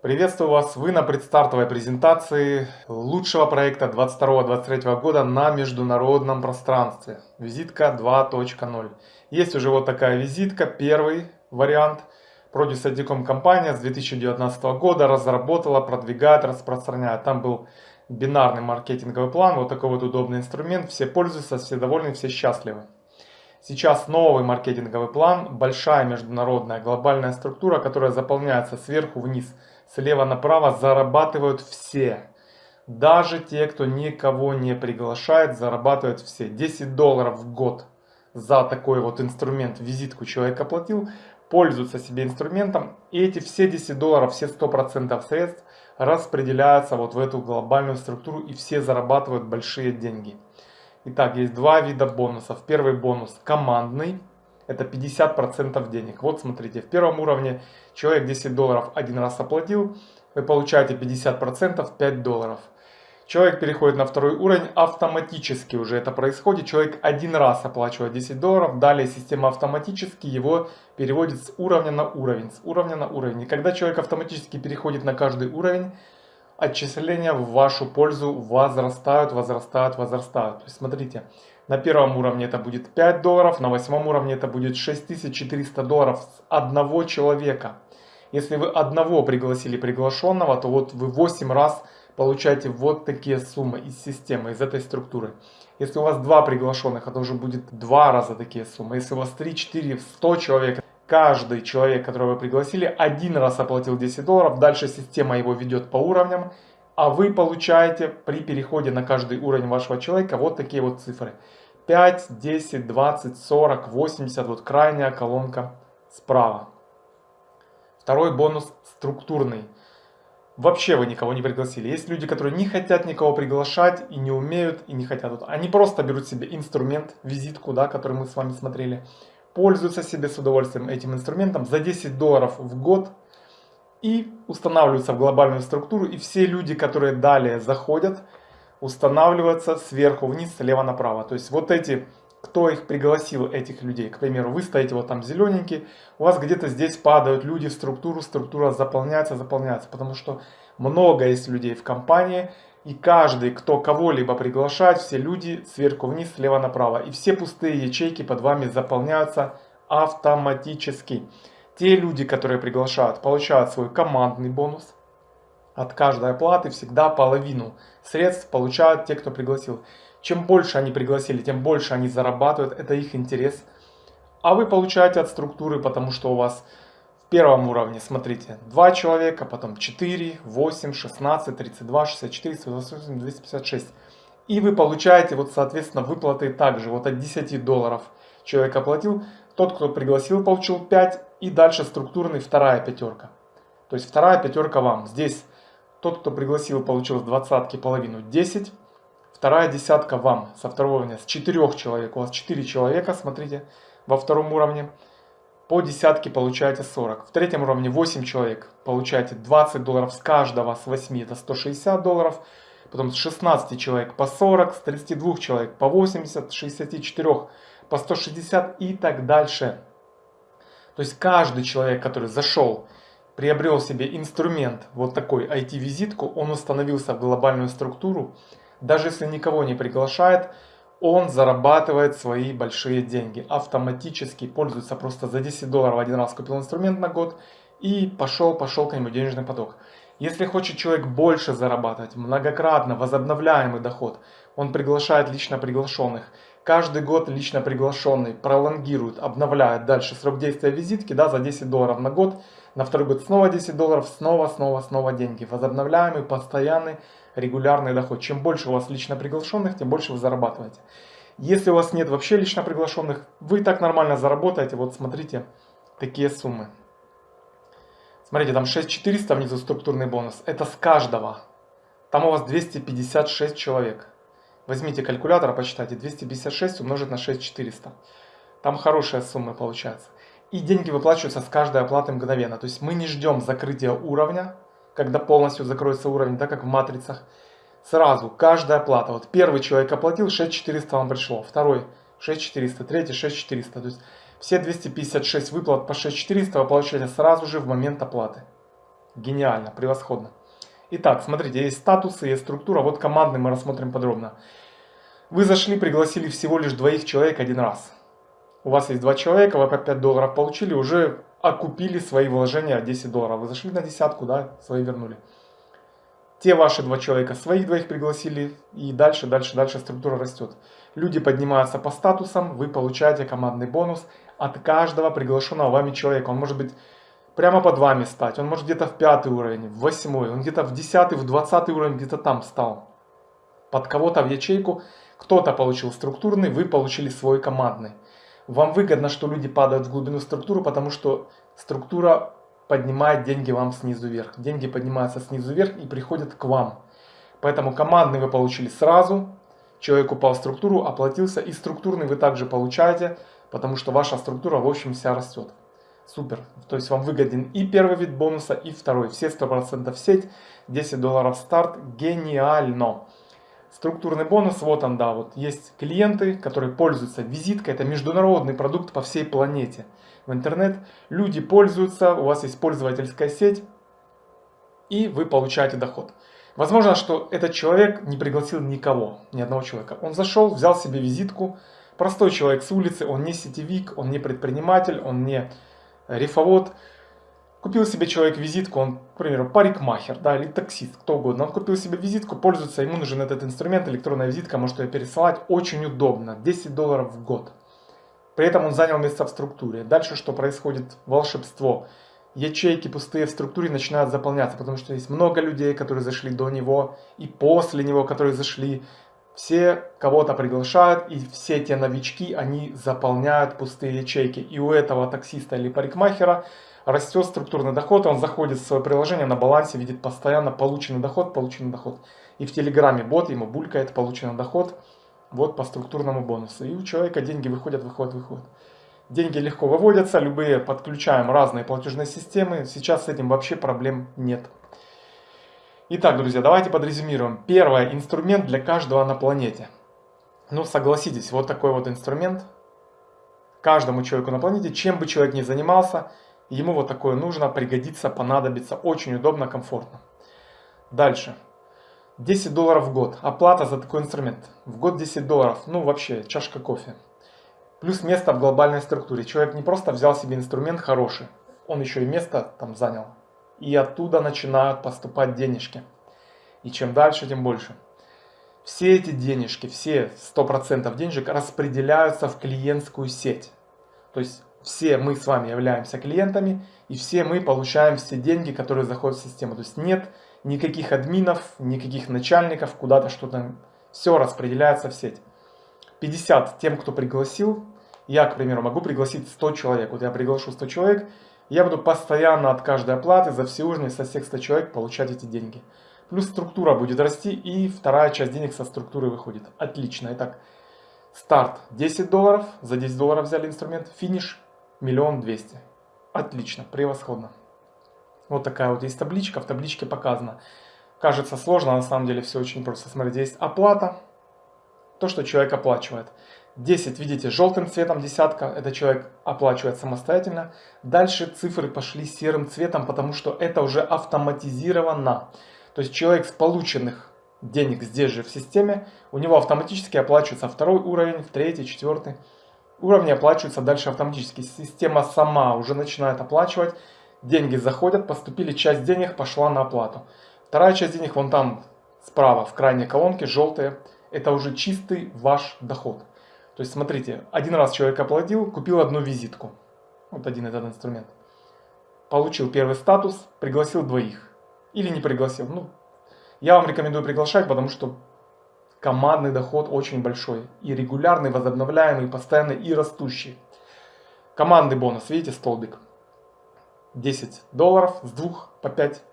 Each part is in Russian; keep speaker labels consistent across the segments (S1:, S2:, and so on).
S1: Приветствую вас! Вы на предстартовой презентации лучшего проекта 22-23 года на международном пространстве. Визитка 2.0. Есть уже вот такая визитка, первый вариант. Produce Adicom компания с 2019 года разработала, продвигает, распространяет. Там был бинарный маркетинговый план, вот такой вот удобный инструмент. Все пользуются, все довольны, все счастливы. Сейчас новый маркетинговый план, большая международная глобальная структура, которая заполняется сверху вниз – слева направо зарабатывают все. Даже те, кто никого не приглашает, зарабатывают все. 10 долларов в год за такой вот инструмент, визитку человек оплатил, пользуются себе инструментом. И эти все 10 долларов, все 100% средств распределяются вот в эту глобальную структуру и все зарабатывают большие деньги. Итак, есть два вида бонусов. Первый бонус командный это 50% денег. Вот смотрите, в первом уровне человек 10 долларов один раз оплатил, вы получаете 50%, 5 долларов. Человек переходит на второй уровень, автоматически уже это происходит. Человек один раз оплачивает 10 долларов, далее система автоматически его переводит с уровня на уровень, с уровня на уровень. И когда человек автоматически переходит на каждый уровень, отчисления в вашу пользу возрастают, возрастают, возрастают. То есть смотрите, на первом уровне это будет 5 долларов, на восьмом уровне это будет 6400 долларов с одного человека. Если вы одного пригласили приглашенного, то вот вы 8 раз получаете вот такие суммы из системы, из этой структуры. Если у вас два приглашенных, это уже будет два раза такие суммы. Если у вас 3, 4, 100 человек, каждый человек, которого вы пригласили, один раз оплатил 10 долларов, дальше система его ведет по уровням, а вы получаете при переходе на каждый уровень вашего человека вот такие вот цифры. 5, 10, 20, 40, 80, вот крайняя колонка справа. Второй бонус структурный. Вообще вы никого не пригласили. Есть люди, которые не хотят никого приглашать и не умеют и не хотят. Они просто берут себе инструмент, визитку, да, который мы с вами смотрели, пользуются себе с удовольствием этим инструментом за 10 долларов в год и устанавливаются в глобальную структуру. И все люди, которые далее заходят, устанавливаться сверху вниз, слева направо. То есть вот эти, кто их пригласил, этих людей, к примеру, вы стоите вот там зелененький, у вас где-то здесь падают люди в структуру, структура заполняется, заполняется, потому что много есть людей в компании, и каждый, кто кого-либо приглашает, все люди сверху вниз, слева направо. И все пустые ячейки под вами заполняются автоматически. Те люди, которые приглашают, получают свой командный бонус. От каждой оплаты всегда половину средств получают те, кто пригласил. Чем больше они пригласили, тем больше они зарабатывают, это их интерес. А вы получаете от структуры, потому что у вас в первом уровне, смотрите, 2 человека, потом 4, 8, 16, 32, 64, 128, 256. И вы получаете, вот соответственно, выплаты также, вот от 10 долларов человек оплатил, тот, кто пригласил, получил 5, и дальше структурный вторая пятерка. То есть вторая пятерка вам. Здесь тот, кто пригласил, получил с двадцатки половину 10. Вторая десятка вам со второго уровня, с четырех человек. У вас 4 человека, смотрите, во втором уровне. По десятке получаете 40. В третьем уровне 8 человек. Получаете 20 долларов с каждого, с 8 это 160 долларов. Потом с 16 человек по 40, с 32 человек по 80, с 64 по 160 и так дальше. То есть каждый человек, который зашел приобрел себе инструмент, вот такой IT-визитку, он установился в глобальную структуру, даже если никого не приглашает, он зарабатывает свои большие деньги. Автоматически пользуется просто за 10 долларов один раз купил инструмент на год и пошел, пошел к нему денежный поток. Если хочет человек больше зарабатывать, многократно возобновляемый доход, он приглашает лично приглашенных. Каждый год лично приглашенный пролонгирует, обновляет дальше срок действия визитки да, за 10 долларов на год на второй год снова 10 долларов, снова, снова, снова деньги. Возобновляемый, постоянный, регулярный доход. Чем больше у вас лично приглашенных, тем больше вы зарабатываете. Если у вас нет вообще лично приглашенных, вы так нормально заработаете. Вот смотрите, такие суммы. Смотрите, там 6400 внизу структурный бонус. Это с каждого. Там у вас 256 человек. Возьмите калькулятор, посчитайте. 256 умножить на 6400. Там хорошая сумма получается. И деньги выплачиваются с каждой оплаты мгновенно. То есть мы не ждем закрытия уровня, когда полностью закроется уровень, так как в матрицах. Сразу, каждая оплата. Вот первый человек оплатил, 6400 вам пришло. Второй 6400, третий 6400. То есть все 256 выплат по 6400 вы получаете сразу же в момент оплаты. Гениально, превосходно. Итак, смотрите, есть статусы, есть структура. Вот командный мы рассмотрим подробно. Вы зашли, пригласили всего лишь двоих человек один раз. У вас есть два человека, вы по 5 долларов получили, уже окупили свои вложения 10 долларов. Вы зашли на десятку, да, свои вернули. Те ваши два человека своих двоих пригласили, и дальше, дальше, дальше структура растет. Люди поднимаются по статусам, вы получаете командный бонус от каждого приглашенного вами человека. Он может быть прямо под вами стать, он может где-то в пятый уровень, в восьмой, он где-то в десятый, в двадцатый уровень где-то там стал. Под кого-то в ячейку, кто-то получил структурный, вы получили свой командный. Вам выгодно, что люди падают в глубину структуры, потому что структура поднимает деньги вам снизу вверх. Деньги поднимаются снизу вверх и приходят к вам. Поэтому командный вы получили сразу, человек упал в структуру, оплатился, и структурный вы также получаете, потому что ваша структура в общем вся растет. Супер. То есть вам выгоден и первый вид бонуса, и второй. Все 100% в сеть, 10 долларов старт. Гениально. Структурный бонус, вот он, да, вот есть клиенты, которые пользуются визиткой, это международный продукт по всей планете. В интернет люди пользуются, у вас есть пользовательская сеть, и вы получаете доход. Возможно, что этот человек не пригласил никого, ни одного человека. Он зашел, взял себе визитку, простой человек с улицы, он не сетевик, он не предприниматель, он не рифовод, Купил себе человек визитку, он, к примеру, парикмахер, да, или таксист, кто угодно. Он купил себе визитку, пользуется, ему нужен этот инструмент, электронная визитка, может ее пересылать, очень удобно, 10 долларов в год. При этом он занял место в структуре. Дальше что происходит? Волшебство. Ячейки пустые в структуре начинают заполняться, потому что есть много людей, которые зашли до него и после него, которые зашли. Все кого-то приглашают, и все те новички, они заполняют пустые ячейки. И у этого таксиста или парикмахера растет структурный доход, он заходит в свое приложение на балансе, видит постоянно полученный доход, полученный доход. И в Телеграме бот ему булькает полученный доход, вот по структурному бонусу. И у человека деньги выходят, выходят, выходят. Деньги легко выводятся, любые подключаем разные платежные системы. Сейчас с этим вообще проблем нет. Итак, друзья, давайте подрезюмируем. Первый инструмент для каждого на планете. Ну, согласитесь, вот такой вот инструмент. Каждому человеку на планете, чем бы человек ни занимался – Ему вот такое нужно, пригодится, понадобится. Очень удобно, комфортно. Дальше. 10 долларов в год. Оплата за такой инструмент. В год 10 долларов. Ну вообще, чашка кофе. Плюс место в глобальной структуре. Человек не просто взял себе инструмент хороший. Он еще и место там занял. И оттуда начинают поступать денежки. И чем дальше, тем больше. Все эти денежки, все 100% денежек распределяются в клиентскую сеть. То есть все мы с вами являемся клиентами, и все мы получаем все деньги, которые заходят в систему. То есть нет никаких админов, никаких начальников, куда-то что-то, все распределяется в сеть. 50 тем, кто пригласил, я, к примеру, могу пригласить 100 человек. Вот я приглашу 100 человек, я буду постоянно от каждой оплаты за все ужины со всех 100 человек получать эти деньги. Плюс структура будет расти, и вторая часть денег со структуры выходит. Отлично. Итак, старт 10 долларов, за 10 долларов взяли инструмент, финиш миллион двести. Отлично, превосходно. Вот такая вот есть табличка, в табличке показано. Кажется сложно, а на самом деле все очень просто. Смотрите, есть оплата, то, что человек оплачивает. 10, видите, желтым цветом десятка, это человек оплачивает самостоятельно. Дальше цифры пошли серым цветом, потому что это уже автоматизировано. То есть человек с полученных денег здесь же в системе, у него автоматически оплачивается второй уровень, третий, четвертый. Уровни оплачиваются дальше автоматически. Система сама уже начинает оплачивать. Деньги заходят, поступили, часть денег пошла на оплату. Вторая часть денег вон там справа, в крайней колонке, желтые. Это уже чистый ваш доход. То есть смотрите, один раз человек оплатил, купил одну визитку. Вот один этот инструмент. Получил первый статус, пригласил двоих. Или не пригласил. Ну, я вам рекомендую приглашать, потому что командный доход очень большой. И регулярный, возобновляемый, постоянный и растущий. Командный бонус, видите, столбик. 10 долларов с 2 по 5.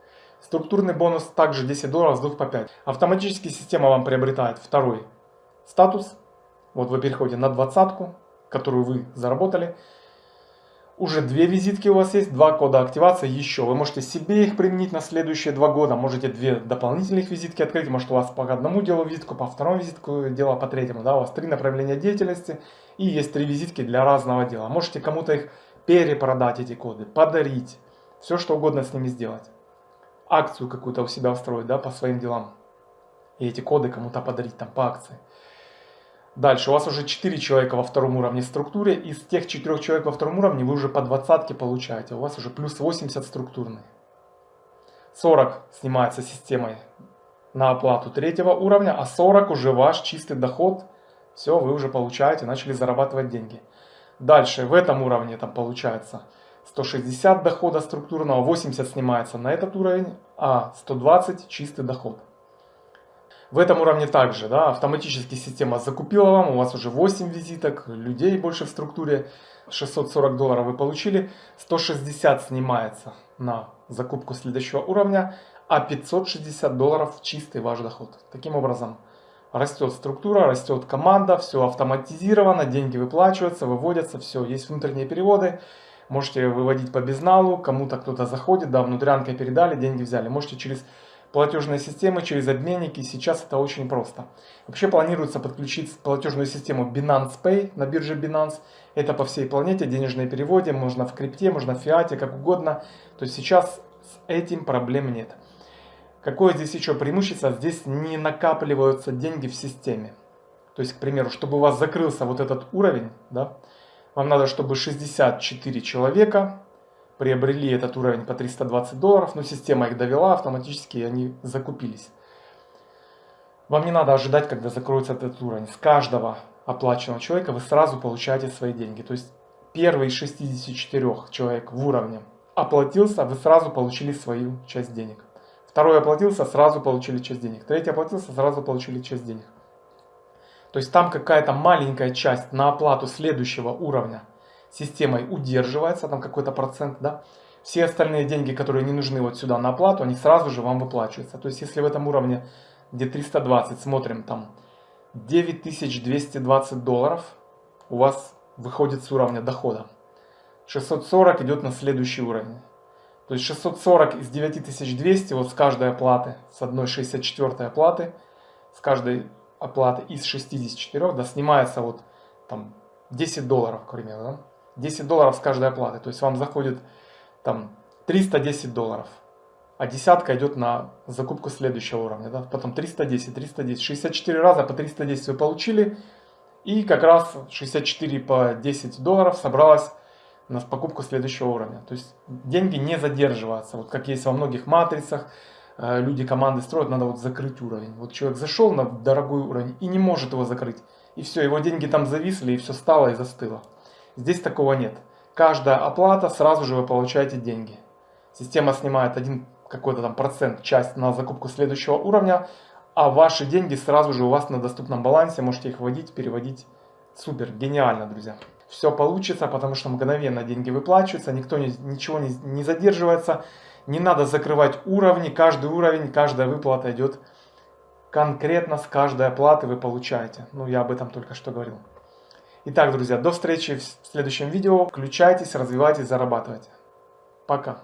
S1: Структурный бонус также 10 долларов с 2 по 5. Автоматически система вам приобретает второй статус. Вот вы переходите на двадцатку, которую вы заработали уже две визитки у вас есть, два кода активации еще. Вы можете себе их применить на следующие два года. Можете две дополнительных визитки открыть. Может у вас по одному делу визитку, по второму визитку дело, по третьему. Да, у вас три направления деятельности и есть три визитки для разного дела. Можете кому-то их перепродать, эти коды, подарить. Все что угодно с ними сделать. акцию какую-то у себя устроить, да, по своим делам. И эти коды кому-то подарить там по акции. Дальше, у вас уже 4 человека во втором уровне структуре. Из тех 4 человек во втором уровне вы уже по двадцатке получаете. У вас уже плюс 80 структурный. 40 снимается системой на оплату третьего уровня, а 40 уже ваш чистый доход. Все, вы уже получаете, начали зарабатывать деньги. Дальше, в этом уровне там получается 160 дохода структурного, 80 снимается на этот уровень, а 120 чистый доход. В этом уровне также да, автоматически система закупила вам, у вас уже 8 визиток, людей больше в структуре, 640 долларов вы получили, 160 снимается на закупку следующего уровня, а 560 долларов чистый ваш доход. Таким образом, растет структура, растет команда, все автоматизировано, деньги выплачиваются, выводятся, все, есть внутренние переводы. Можете выводить по безналу, кому-то кто-то заходит, да, внутрянкой передали, деньги взяли. Можете через платежные системы, через обменники, сейчас это очень просто. Вообще планируется подключить платежную систему Binance Pay на бирже Binance. Это по всей планете, денежные переводы, можно в крипте, можно в фиате, как угодно. То есть сейчас с этим проблем нет. Какое здесь еще преимущество? Здесь не накапливаются деньги в системе. То есть, к примеру, чтобы у вас закрылся вот этот уровень, да, вам надо, чтобы 64 человека приобрели этот уровень по 320 долларов, но система их довела, автоматически они закупились. Вам не надо ожидать, когда закроется этот уровень. С каждого оплаченного человека вы сразу получаете свои деньги. То есть первый из 64 человек в уровне оплатился, вы сразу получили свою часть денег. Второй оплатился, сразу получили часть денег. Третий оплатился, сразу получили часть денег. То есть там какая-то маленькая часть на оплату следующего уровня системой удерживается, там какой-то процент, да. Все остальные деньги, которые не нужны вот сюда на оплату, они сразу же вам выплачиваются. То есть если в этом уровне, где 320, смотрим там 9220 долларов, у вас выходит с уровня дохода. 640 идет на следующий уровень. То есть 640 из 9200 вот с каждой оплаты, с одной 64 оплаты, с каждой оплаты из 64, да, снимается вот там 10 долларов, к примеру, да? 10 долларов с каждой оплаты. То есть вам заходит там 310 долларов, а десятка идет на закупку следующего уровня, да? потом 310, 310, 64 раза по 310 вы получили, и как раз 64 по 10 долларов собралось на покупку следующего уровня. То есть деньги не задерживаются. Вот как есть во многих матрицах, э, люди команды строят, надо вот закрыть уровень. Вот человек зашел на дорогой уровень и не может его закрыть. И все, его деньги там зависли, и все стало и застыло. Здесь такого нет. Каждая оплата, сразу же вы получаете деньги. Система снимает один какой-то там процент, часть на закупку следующего уровня, а ваши деньги сразу же у вас на доступном балансе, можете их вводить, переводить. Супер, гениально, друзья все получится, потому что мгновенно деньги выплачиваются, никто не, ничего не, не задерживается, не надо закрывать уровни, каждый уровень, каждая выплата идет конкретно с каждой оплаты вы получаете. Ну, я об этом только что говорил. Итак, друзья, до встречи в следующем видео. Включайтесь, развивайтесь, зарабатывайте. Пока.